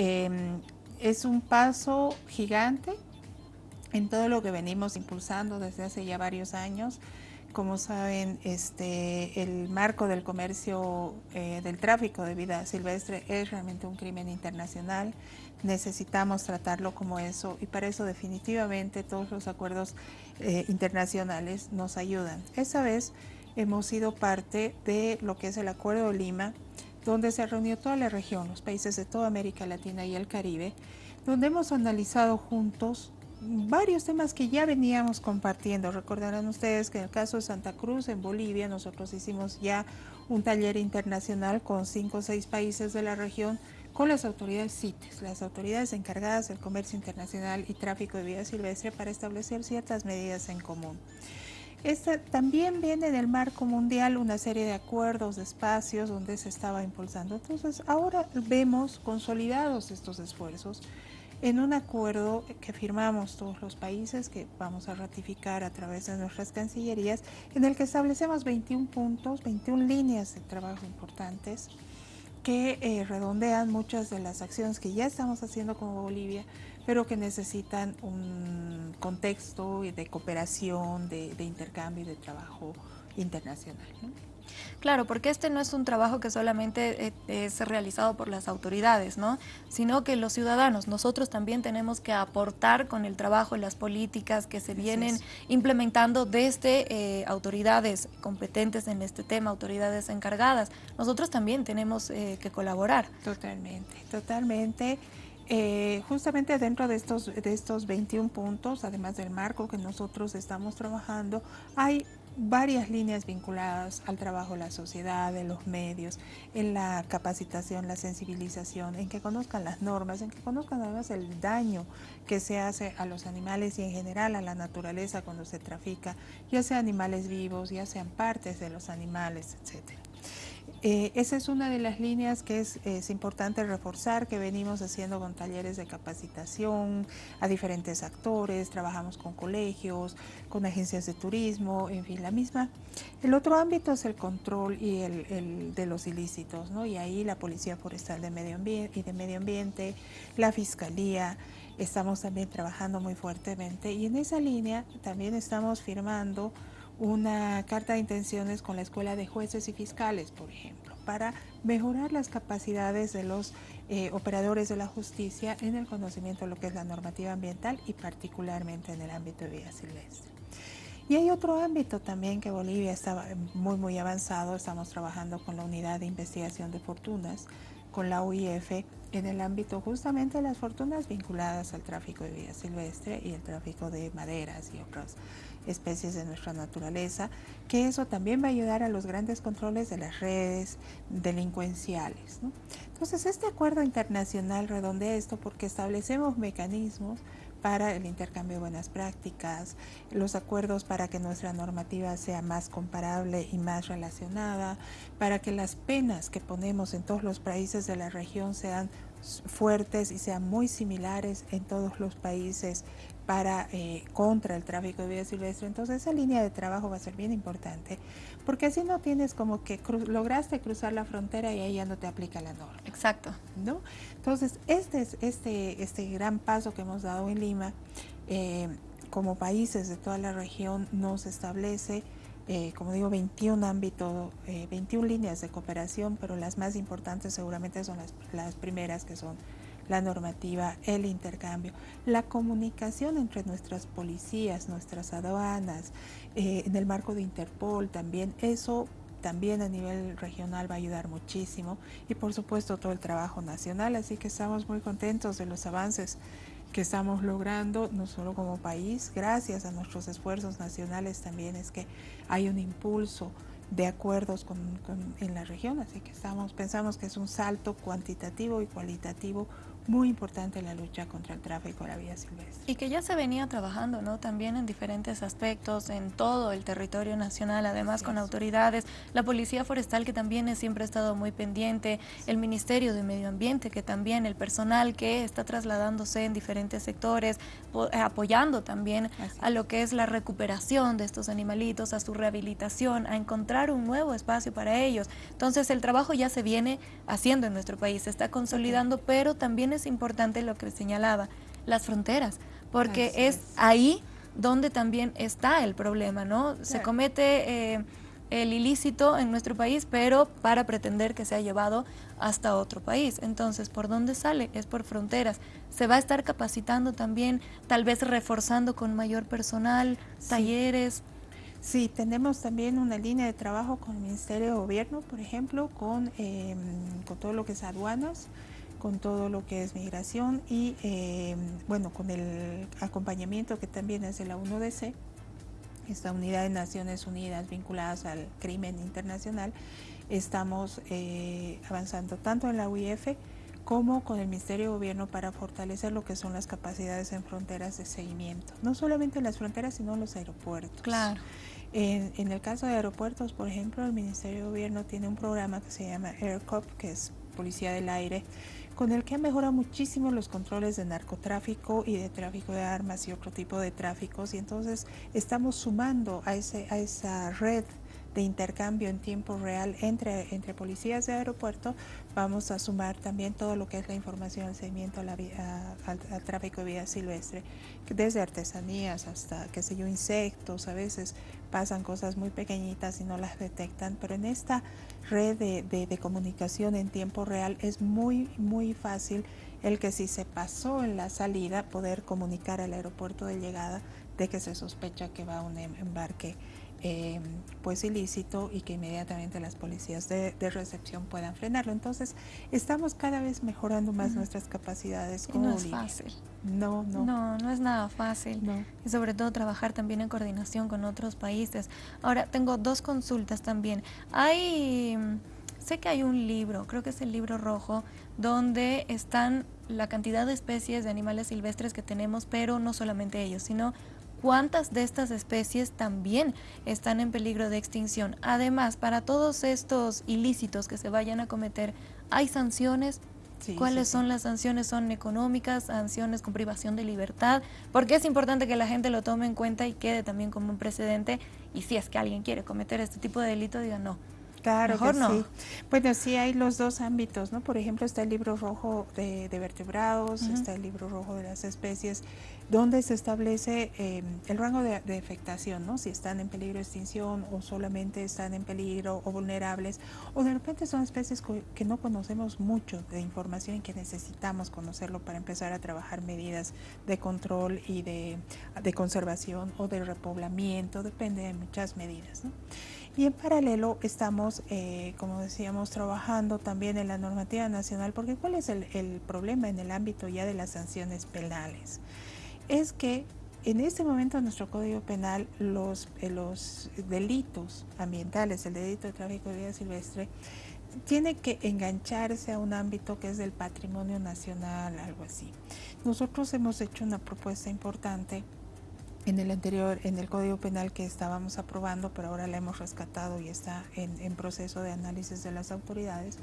Em, es un paso gigante en todo lo que venimos impulsando desde hace ya varios años. Como saben, este, el marco del comercio, eh, del tráfico de vida silvestre es realmente un crimen internacional. Necesitamos tratarlo como eso y para eso definitivamente todos los acuerdos eh, internacionales nos ayudan. Esa vez hemos sido parte de lo que es el Acuerdo de Lima, donde se reunió toda la región, los países de toda América Latina y el Caribe, donde hemos analizado juntos varios temas que ya veníamos compartiendo. Recordarán ustedes que en el caso de Santa Cruz, en Bolivia, nosotros hicimos ya un taller internacional con cinco o seis países de la región con las autoridades CITES, las autoridades encargadas del comercio internacional y tráfico de vida silvestre para establecer ciertas medidas en común. Esta, también viene en el marco mundial una serie de acuerdos, de espacios donde se estaba impulsando. Entonces, ahora vemos consolidados estos esfuerzos en un acuerdo que firmamos todos los países, que vamos a ratificar a través de nuestras cancillerías, en el que establecemos 21 puntos, 21 líneas de trabajo importantes que eh, redondean muchas de las acciones que ya estamos haciendo como Bolivia, pero que necesitan un contexto de cooperación, de, de intercambio y de trabajo internacional. Claro, porque este no es un trabajo que solamente eh, es realizado por las autoridades, ¿no? sino que los ciudadanos, nosotros también tenemos que aportar con el trabajo y las políticas que se vienen implementando desde eh, autoridades competentes en este tema, autoridades encargadas. Nosotros también tenemos eh, que colaborar. Totalmente, totalmente. Justamente dentro de estos, de estos 21 puntos, además del marco que nosotros estamos trabajando, hay varias líneas vinculadas al trabajo de la sociedad, de los medios, en la capacitación, la sensibilización, en que conozcan las normas, en que conozcan además el daño que se hace a los animales y en general a la naturaleza cuando se trafica, ya sea animales vivos, ya sean partes de los animales, etcétera. Eh, esa es una de las líneas que es, importante reforzar, que venimos haciendo con talleres de capacitación a diferentes actores, trabajamos con colegios, con agencias de turismo, en fin, la misma. El otro ámbito es el control y el, de los ilícitos, ¿no? y ahí la Policía Forestal de Medio y de Medio Ambiente, la Fiscalía, estamos también trabajando muy fuertemente y en esa línea también estamos firmando una carta de intenciones con la Escuela de Jueces y Fiscales, por ejemplo, para mejorar las capacidades de los eh, operadores de la justicia en el conocimiento de lo que es la normativa ambiental y particularmente en el ámbito de vida silvestre. Y hay otro ámbito también que Bolivia está muy muy avanzado, estamos trabajando con la Unidad de Investigación de Fortunas, con la UIF, en el ámbito justamente de las fortunas vinculadas al tráfico de vida silvestre y el tráfico de maderas y otras especies de nuestra naturaleza, que eso también va a ayudar a los grandes controles de las redes delincuenciales. Entonces, este acuerdo internacional redondea esto porque establecemos mecanismos para el intercambio de buenas prácticas, los acuerdos para que nuestra normativa sea más comparable y más relacionada, para que las penas que ponemos en todos los países de la región sean fuertes y sean muy similares en todos los países para eh, contra el tráfico de vida silvestre. Entonces esa línea de trabajo va a ser bien importante, porque así no tienes como que lograste cruzar la frontera y ahí ya no te aplica la norma. Exacto. ¿no? Entonces este, es, este, este gran paso que hemos dado en Lima, eh, como países de toda la región, nos establece eh, como digo, 21 ámbitos, 21 líneas de cooperación, pero las más importantes seguramente son las, las primeras que son la normativa, el intercambio, la comunicación entre nuestras policías, nuestras aduanas, eh, en el marco de Interpol también, eso también a nivel regional va a ayudar muchísimo y por supuesto todo el trabajo nacional, así que estamos muy contentos de los avances que estamos logrando, no solo como país, gracias a nuestros esfuerzos nacionales también es que hay un impulso de acuerdos con, en la región, así que estamos, pensamos que es un salto cuantitativo y cualitativo muy importante la lucha contra el tráfico de la vida silvestre. Y que ya se venía trabajando ¿no? también en diferentes aspectos, en todo el territorio nacional, además con autoridades, la Policía Forestal que también siempre ha estado muy pendiente, el Ministerio de Medio Ambiente que también, el personal que está trasladándose en diferentes sectores, eh, apoyando también a lo que es la recuperación de estos animalitos, a su rehabilitación, a encontrar un nuevo espacio para ellos. Entonces el trabajo ya se viene haciendo en nuestro país, se está consolidando, pero también es es importante lo que señalaba, las fronteras, porque es, ahí donde también está el problema, ¿no? Se comete eh, el ilícito en nuestro país, pero para pretender que se ha llevado hasta otro país. Entonces, ¿por dónde sale? Es por fronteras. Se va a estar capacitando también, tal vez reforzando con mayor personal, talleres. Sí, tenemos también una línea de trabajo con el Ministerio de Gobierno, por ejemplo, con, em, con todo lo que es aduanas, con todo lo que es migración y, em, bueno, con el acompañamiento que también es de la UNODC, esta unidad de Naciones Unidas vinculadas al crimen internacional, estamos eh, avanzando tanto en la UIF como con el Ministerio de Gobierno para fortalecer lo que son las capacidades en fronteras de seguimiento. No solamente en las fronteras, sino en los aeropuertos. Claro. En, en, el caso de aeropuertos, por ejemplo, el Ministerio de Gobierno tiene un programa que se llama AirCop, que es Policía del Aire, con el que ha mejorado muchísimo los controles de narcotráfico y de tráfico de armas y otro tipo de tráficos. Y entonces estamos sumando a, ese, a esa red de intercambio en tiempo real entre, entre policías de aeropuerto, vamos a sumar también todo lo que es la información al seguimiento al, tráfico de vida silvestre, desde artesanías hasta, qué sé yo, insectos, a veces pasan cosas muy pequeñitas y no las detectan, pero en esta red de, de comunicación en tiempo real es muy, muy fácil el que si se pasó en la salida poder comunicar al aeropuerto de llegada de que se sospecha que va un em-, embarque eh, pues ilícito y que inmediatamente las policías de, recepción puedan frenarlo. Entonces, estamos cada vez mejorando más nuestras capacidades como no es fácil. No, no. No, no es nada fácil. No. Y sobre todo trabajar también en coordinación con otros países. Ahora, tengo dos consultas también. Hay, sé que hay un libro, creo que es el libro rojo, donde están la cantidad de especies de animales silvestres que tenemos, pero no solamente ellos, sino cuántas de estas especies también están en peligro de extinción. Además, para todos estos ilícitos que se vayan a cometer, ¿hay sanciones? ¿Cuáles son las sanciones? ¿Son económicas, sanciones con privación de libertad? Porque es importante que la gente lo tome en cuenta y quede también como un precedente. Y si es que alguien quiere cometer este tipo de delito, diga no. Claro Mejor no. sí. Bueno, sí hay los dos ámbitos, ¿no? Por ejemplo, está el libro rojo de, vertebrados, está el libro rojo de las especies donde se establece eh, el rango de, de, afectación, ¿no? si están en peligro de extinción o solamente están en peligro o vulnerables, o de repente son especies que no conocemos mucho de información y que necesitamos conocerlo para empezar a trabajar medidas de control y de, de conservación o de repoblamiento, depende de muchas medidas. ¿no? Y en paralelo estamos, eh, como decíamos, trabajando también en la normativa nacional, porque ¿cuál es el, problema en el ámbito ya de las sanciones penales? es que en este momento en nuestro Código Penal los, eh, los delitos ambientales, el delito de tráfico de vida silvestre, tiene que engancharse a un ámbito que es del patrimonio nacional, algo así. Nosotros hemos hecho una propuesta importante en el anterior, en el Código Penal que estábamos aprobando, pero ahora la hemos rescatado y está en, proceso de análisis de las autoridades,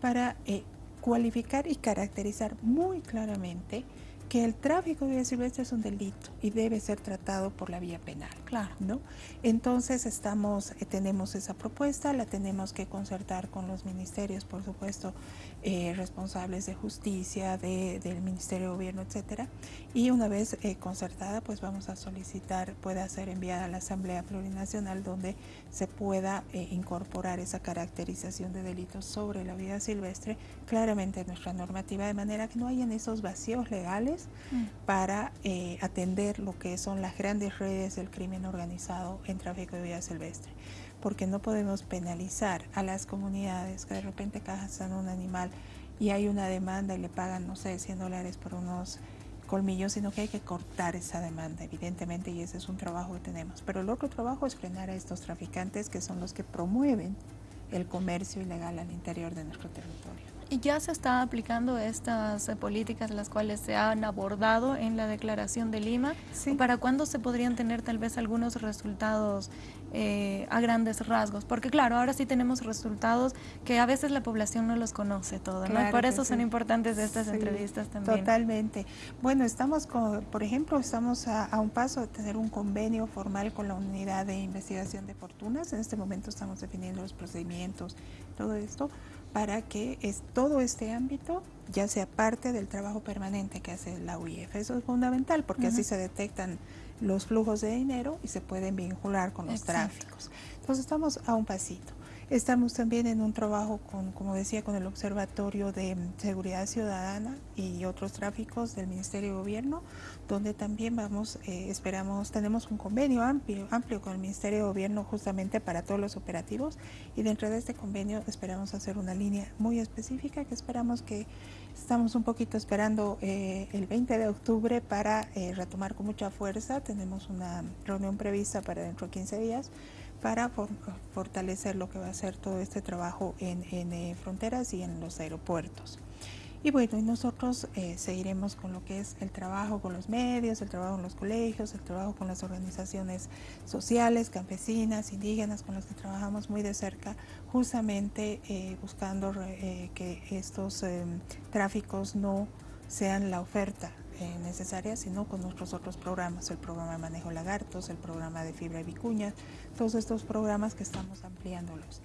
para eh, cualificar y caracterizar muy claramente que el tráfico de vida silvestre es un delito y debe ser tratado por la vía penal. Claro. ¿no? Entonces estamos, eh, tenemos esa propuesta, la tenemos que concertar con los ministerios, por supuesto, eh, responsables de justicia, de, del Ministerio de Gobierno, etcétera. Y una vez eh, concertada, pues vamos a solicitar, pueda ser enviada a la Asamblea Plurinacional donde se pueda incorporar esa caracterización de delitos sobre la vida silvestre claramente en nuestra normativa, de manera que no hayan esos vacíos legales Mm. para eh, atender lo que son las grandes redes del crimen organizado en tráfico de vida silvestre. Porque no podemos penalizar a las comunidades que de repente cazan un animal y hay una demanda y le pagan, no sé, 100 dólares por unos colmillos, sino que hay que cortar esa demanda, evidentemente, y ese es un trabajo que tenemos. Pero el otro trabajo es frenar a estos traficantes que son los que promueven el comercio ilegal al interior de nuestro territorio. Y ya se están aplicando estas eh, políticas las cuales se han abordado en la Declaración de Lima. ¿Para cuándo se podrían tener tal vez algunos resultados eh, a grandes rasgos? Porque claro, ahora sí tenemos resultados que a veces la población no los conoce todo, ¿no? Y por eso son importantes estas entrevistas también. Totalmente. Bueno, estamos, con, por ejemplo, estamos a, a un paso de tener un convenio formal con la Unidad de Investigación de Fortunas. En este momento estamos definiendo los procedimientos, todo esto para que es, todo este ámbito ya sea parte del trabajo permanente que hace la UIF. Eso es fundamental porque así se detectan los flujos de dinero y se pueden vincular con los tráficos. Entonces estamos a un pasito. Estamos también en un trabajo con, como decía, con el Observatorio de Seguridad Ciudadana y otros tráficos del Ministerio de Gobierno, donde también vamos, eh, esperamos, tenemos un convenio amplio, amplio con el Ministerio de Gobierno justamente para todos los operativos y dentro de este convenio esperamos hacer una línea muy específica que esperamos que estamos un poquito esperando eh, el 20 de octubre para eh, retomar con mucha fuerza. Tenemos una reunión prevista para dentro de 15 días para fortalecer lo que va a ser todo este trabajo en, eh, fronteras y en los aeropuertos. Y bueno, nosotros eh, seguiremos con lo que es el trabajo con los medios, el trabajo en los colegios, el trabajo con las organizaciones sociales, campesinas, indígenas, con las que trabajamos muy de cerca, justamente eh, buscando que estos tráficos no sean la oferta eh, necesarias, sino con nuestros otros programas, el programa de manejo lagartos, el programa de fibra y vicuñas, todos estos programas que estamos ampliándolos.